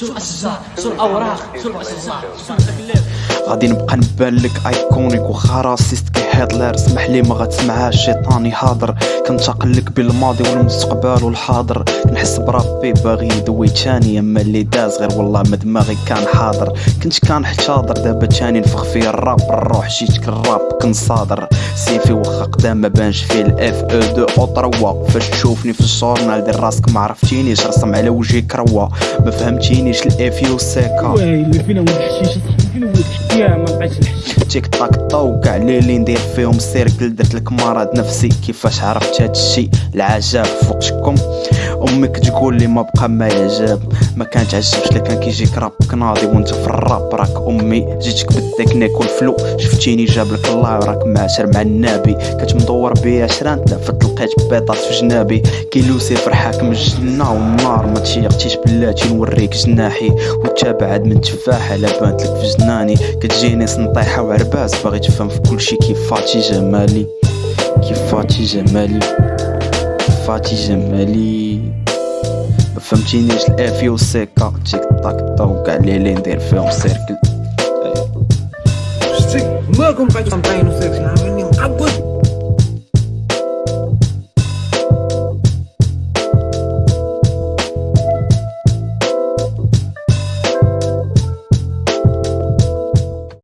شو الاشجار شو الاوراق شو الاشجار شو التكليف غادي نبقى نبان لك ايكونيك وخا راسيست كي هتلر اسمح لي ما غتسمعهاش الشيطان يهضر كنتقل لك بالماضي والمستقبل والحاضر. نحس بربي باغي يدوي تاني أما اللي داز غير والله ما دماغي كان حاضر. كنت كان حاضر دابا تاني نفخ فيه الراب الروح جيتك الراب كنصادر. سيفي واخا قدام ما بانش فيه الاف أو دو أو تروا فاش تشوفني في الجورنال دير راسك ما عرفتينيش. رسم على وجهي كروا ما فهمتينيش الاف يو سيكا ويلي فينا ولد تيك تاك طو كاع ليلي ندير فيهم سيركل درت لك مرض نفسي. كيفاش عرفت هادشي العجاب فوق شكم أمك تقول لي ما بقى ما يعجب. ما كان تعجبش لك كان كيجيك رابك ناضي وأنت في الراب. راك أمي جيتك بالتكنيك والفلو. شفتيني جاب لك الله وراك معاشر مع النبي. كتمدور بيا شران تلفت لقيت بيطات في جنابي. كي لوسيفر حاكم الجنة والنار. ما تشيقتيش بلاتي نوريك جناحي. وانت بعد من تفاحة لا بانت لك في جناني كتجيني سنطيحة وعرباس باغي تفهم في كلشي كيفاتي جمالي. كيفاتي جمالي. كيفاتي جمالي. ما فهمتينيش. الافي والسيكا تيك تاك طو كاع ليلي ندير فيهم سيركل. شتي مالكم بقيتو سيكس عاملين مقبض